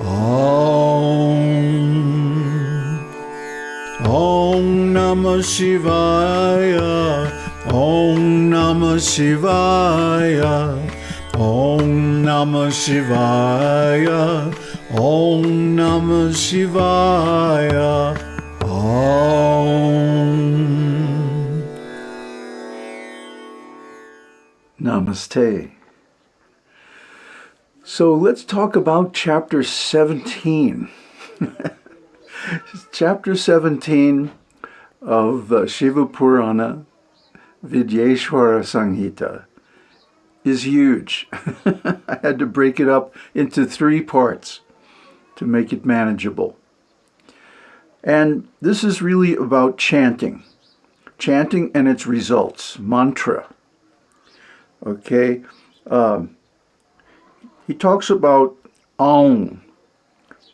Om. Om Namah Shivaya. Om Namah Shivaya. Om Namah Shivaya. Om Namah Shivaya. Om. Namaste. So let's talk about chapter 17. chapter 17 of uh, Shiva Purana Vidyeshwara Samhita is huge. I had to break it up into three parts to make it manageable. And this is really about chanting. Chanting and its results, mantra. Okay? Um, he talks about Aum,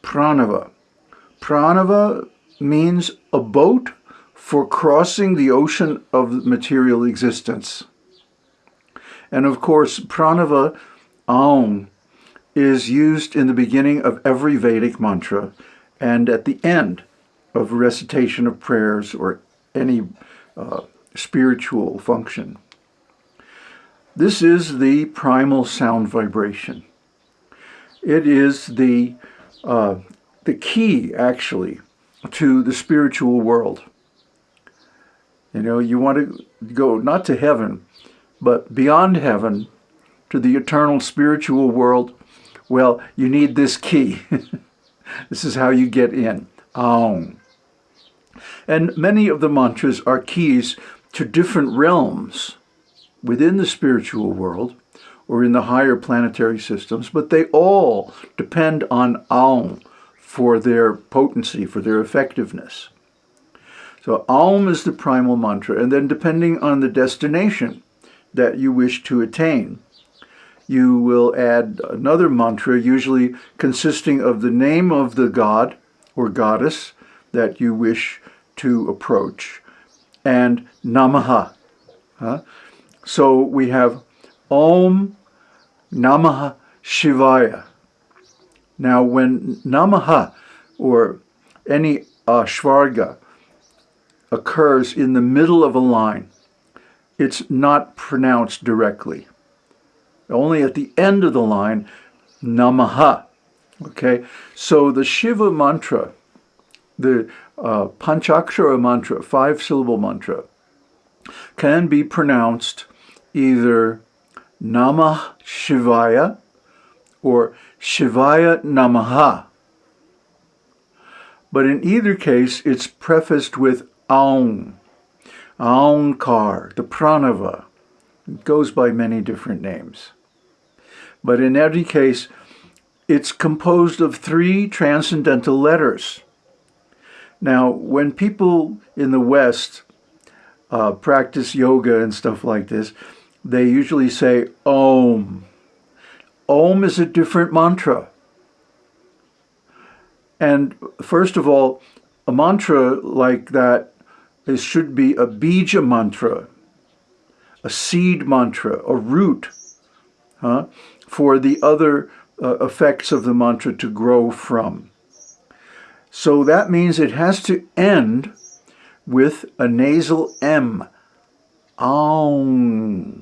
pranava. Pranava means a boat for crossing the ocean of material existence. And of course, pranava, Aum, is used in the beginning of every Vedic mantra and at the end of recitation of prayers or any uh, spiritual function. This is the primal sound vibration. It is the, uh, the key, actually, to the spiritual world. You know, you want to go not to heaven, but beyond heaven to the eternal spiritual world. Well, you need this key. this is how you get in. Aum. And many of the mantras are keys to different realms within the spiritual world or in the higher planetary systems, but they all depend on Aum for their potency, for their effectiveness. So Aum is the primal mantra, and then depending on the destination that you wish to attain, you will add another mantra, usually consisting of the name of the god or goddess that you wish to approach, and Namaha. Huh? So we have Om Namaha Shivaya. Now when Namaha or any visarga occurs in the middle of a line, it's not pronounced directly. Only at the end of the line, Namaha. Okay, so the Shiva mantra, the uh, Panchakshara mantra, five syllable mantra, can be pronounced either Namah Shivaya or Shivaya Namaha. But in either case, it's prefaced with Aum, Aumkar, the Pranava. It goes by many different names. But in every case, it's composed of three transcendental letters. Now, when people in the West uh, practice yoga and stuff like this, they usually say Om. Om is a different mantra. And first of all, a mantra like that is, should be a bija mantra, a seed mantra, a root, huh, for the other uh, effects of the mantra to grow from. So that means it has to end with a nasal M. Aum.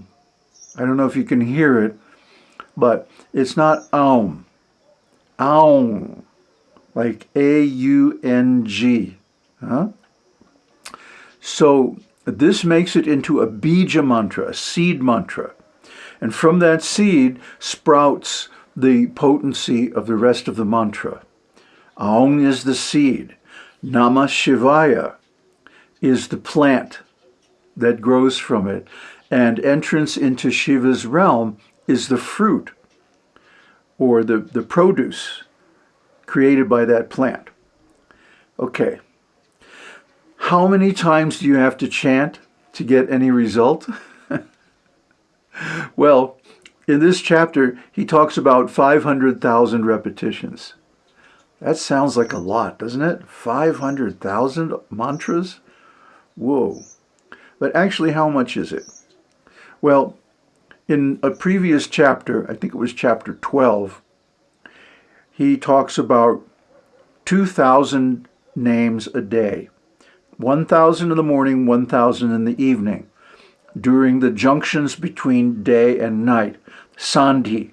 I don't know if you can hear it, but it's not aum. Aum. Like A-U-N-G. Huh? So this makes it into a bija mantra, a seed mantra. And from that seed sprouts the potency of the rest of the mantra. Aum is the seed. Namah Shivaya is the plant that grows from it and entrance into Shiva's realm is the fruit or the, the produce created by that plant. Okay, how many times do you have to chant to get any result? well, in this chapter, he talks about 500,000 repetitions. That sounds like a lot, doesn't it? 500,000 mantras? Whoa. But actually, how much is it? Well, in a previous chapter, I think it was chapter 12, he talks about 2,000 names a day. 1,000 in the morning, 1,000 in the evening. During the junctions between day and night. Sandhi.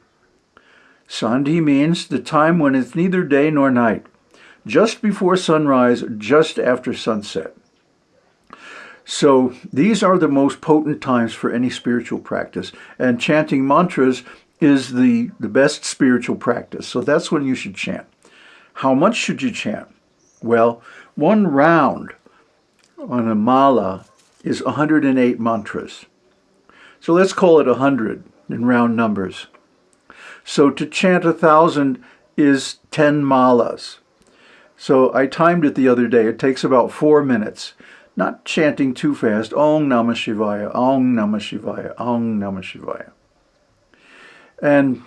Sandhi means the time when it's neither day nor night. Just before sunrise, just after sunset. So these are the most potent times for any spiritual practice. And chanting mantras is the, the best spiritual practice. So that's when you should chant. How much should you chant? Well, one round on a mala is 108 mantras. So let's call it 100 in round numbers. So to chant a thousand is 10 malas. So I timed it the other day. It takes about four minutes. Not chanting too fast. Om Namah Shivaya, Om Namah Shivaya, Om Namah Shivaya. And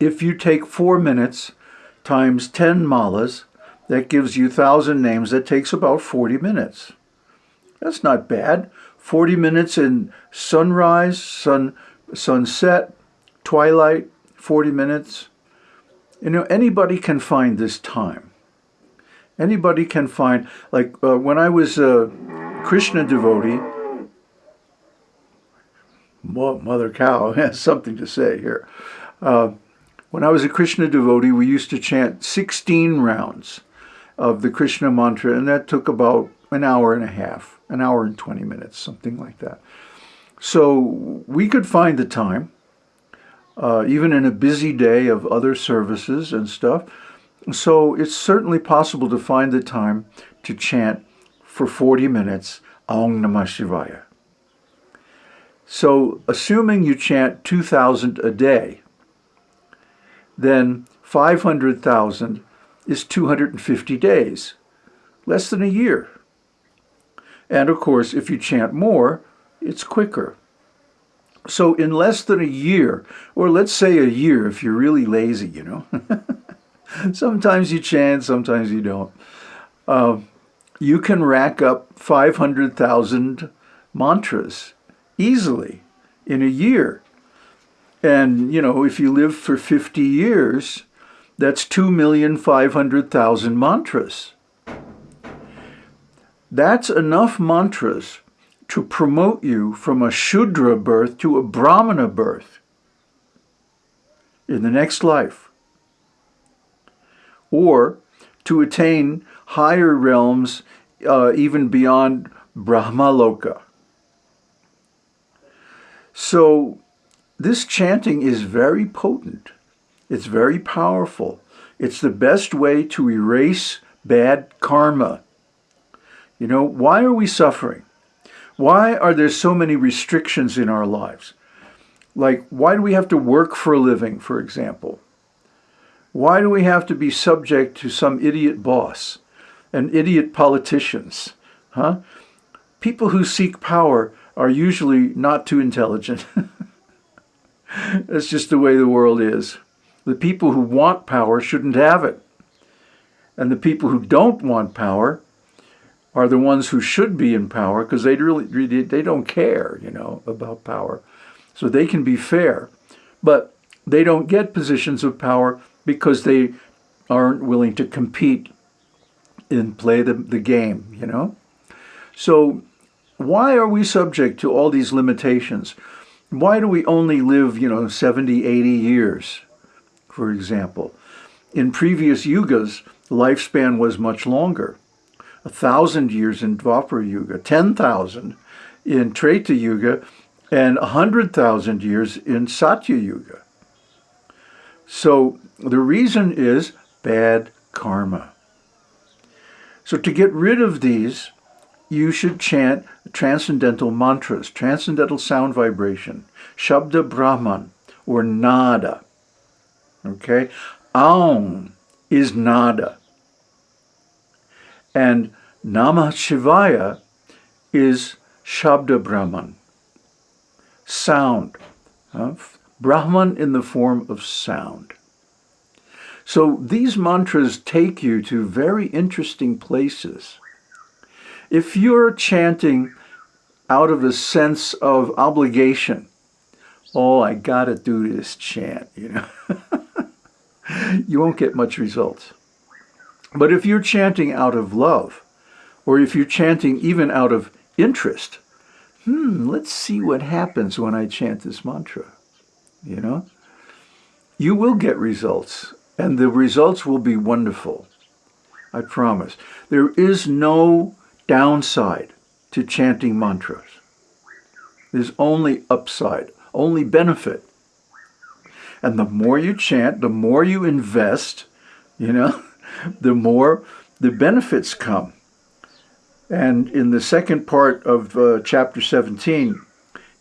if you take four minutes times 10 malas, that gives you 1,000 names. That takes about 40 minutes. That's not bad. 40 minutes in sunrise, sun, sunset, twilight, 40 minutes. You know, anybody can find this time. Anybody can find, like uh, when I was a Krishna devotee, Mother Cow has something to say here. Uh, when I was a Krishna devotee, we used to chant 16 rounds of the Krishna mantra, and that took about an hour and a half, an hour and 20 minutes, something like that. So we could find the time, uh, even in a busy day of other services and stuff. So it's certainly possible to find the time to chant for 40 minutes Om Namah Shivaya. So assuming you chant 2,000 a day, then 500,000 is 250 days, less than a year. And of course, if you chant more, it's quicker. So in less than a year, or let's say a year if you're really lazy, you know. sometimes you chant, sometimes you don't. Uh, you can rack up 500,000 mantras easily in a year. And, you know, if you live for 50 years, that's 2,500,000 mantras. That's enough mantras to promote you from a Shudra birth to a Brahmana birth in the next life. Or to attain higher realms uh, even beyond Brahmaloka. So this chanting is very potent. It's very powerful. It's the best way to erase bad karma. You know, why are we suffering? Why are there so many restrictions in our lives? Like, why do we have to work for a living, for example? Why do we have to be subject to some idiot boss and idiot politicians? Huh? People who seek power are usually not too intelligent. That's just the way the world is. The people who want power shouldn't have it. And the people who don't want power are the ones who should be in power because they really they don't care, you know, about power. So they can be fair. But they don't get positions of power because they aren't willing to compete and play the, the game, you know? So why are we subject to all these limitations? Why do we only live, you know, 70, 80 years? for example. In previous yugas, lifespan was much longer. A thousand years in Dwapara Yuga, 10,000 in Treta Yuga, and 100,000 years in Satya Yuga. So the reason is bad karma. So to get rid of these, you should chant transcendental mantras, transcendental sound vibration, Shabda Brahman, or Nada. Okay? Aum is nada. And Namah Shivaya is Shabda Brahman, sound. Uh, Brahman in the form of sound. So these mantras take you to very interesting places. If you're chanting out of a sense of obligation, oh, I gotta do this chant, you know. you won't get much results. But if you're chanting out of love, or if you're chanting even out of interest, hmm, let's see what happens when I chant this mantra, you know? You will get results, and the results will be wonderful. I promise. There is no downside to chanting mantras. There's only upside, only benefit. And the more you chant, the more you invest, you know, the more the benefits come. And in the second part of uh, chapter 17,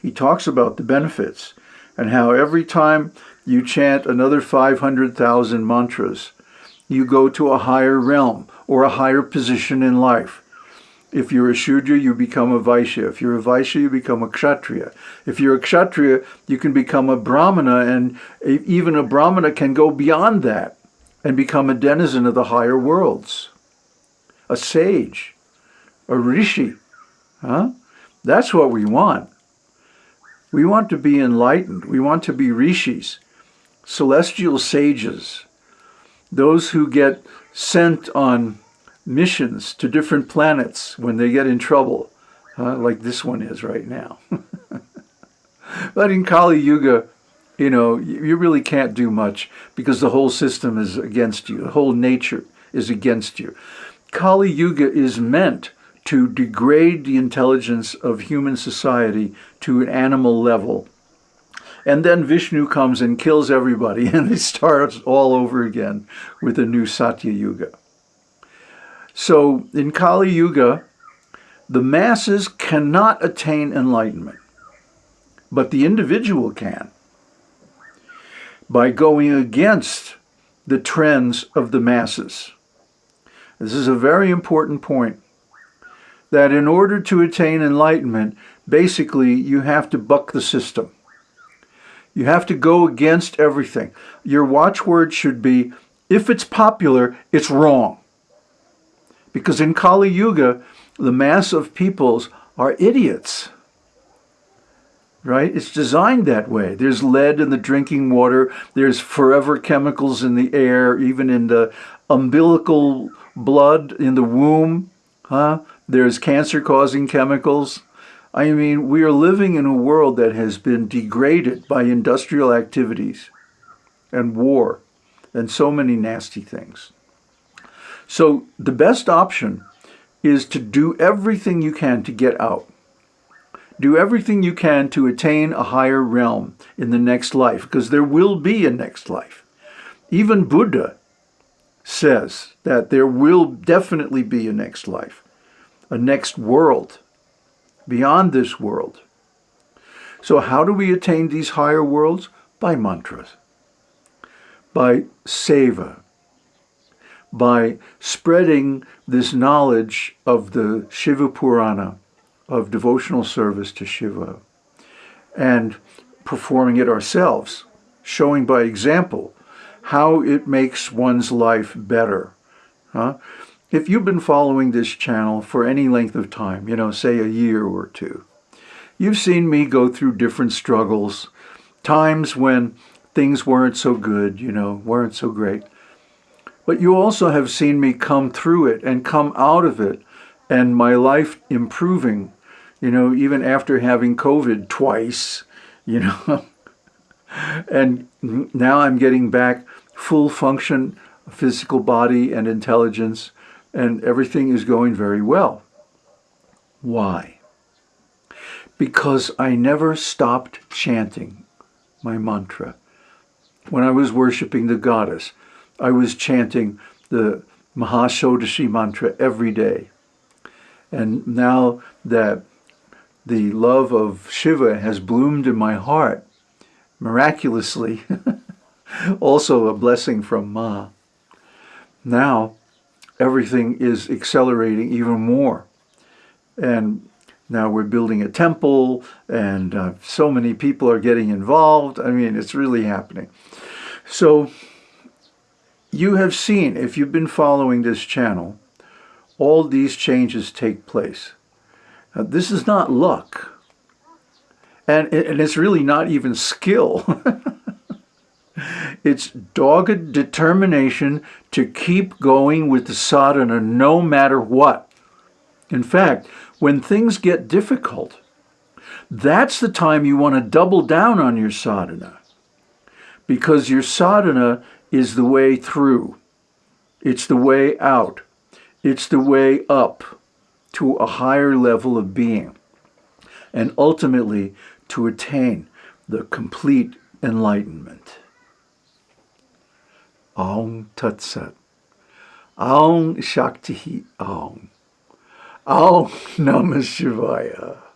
he talks about the benefits and how every time you chant another 500,000 mantras, you go to a higher realm or a higher position in life. If you're a Shudra, you become a Vaishya. If you're a Vaishya, you become a Kshatriya. If you're a Kshatriya, you can become a Brahmana, and even a Brahmana can go beyond that and become a denizen of the higher worlds, a sage, a rishi. Huh? That's what we want. We want to be enlightened. We want to be rishis, celestial sages, those who get sent on missions to different planets when they get in trouble, uh, like this one is right now. but in Kali Yuga, you know, you really can't do much because the whole system is against you. The whole nature is against you. Kali Yuga is meant to degrade the intelligence of human society to an animal level and then Vishnu comes and kills everybody and it starts all over again with a new Satya Yuga. So in Kali Yuga, the masses cannot attain enlightenment, but the individual can by going against the trends of the masses. This is a very important point, that in order to attain enlightenment, basically you have to buck the system. You have to go against everything. Your watchword should be, if it's popular, it's wrong. Because in Kali Yuga, the mass of peoples are idiots. Right? It's designed that way. There's lead in the drinking water. There's forever chemicals in the air, even in the umbilical blood in the womb. Huh? There's cancer-causing chemicals. I mean, we are living in a world that has been degraded by industrial activities and war and so many nasty things. So the best option is to do everything you can to get out. Do everything you can to attain a higher realm in the next life, because there will be a next life. Even Buddha says that there will definitely be a next life, a next world beyond this world. So how do we attain these higher worlds? By mantras, by seva, by spreading this knowledge of the Shiva Purana, of devotional service to Shiva, and performing it ourselves, showing by example how it makes one's life better. Huh? If you've been following this channel for any length of time, you know, say a year or two, you've seen me go through different struggles, times when things weren't so good, you know, weren't so great. But you also have seen me come through it and come out of it and my life improving, you know, even after having COVID twice, you know. and now I'm getting back full function, physical body and intelligence and everything is going very well. Why? Because I never stopped chanting my mantra. When I was worshiping the goddess, I was chanting the Mahashodashi mantra every day. And now that the love of Shiva has bloomed in my heart, miraculously, also a blessing from Ma, now everything is accelerating even more. And now we're building a temple and uh, so many people are getting involved. I mean, it's really happening. So you have seen, if you've been following this channel, all these changes take place. Now, this is not luck. And, and it's really not even skill. It's dogged determination to keep going with the sadhana no matter what. In fact, when things get difficult, that's the time you want to double down on your sadhana because your sadhana is the way through. It's the way out. It's the way up to a higher level of being and ultimately to attain the complete enlightenment. Aum Tat Sat. Aum Shakti Aum. Aum Namah Shivaya.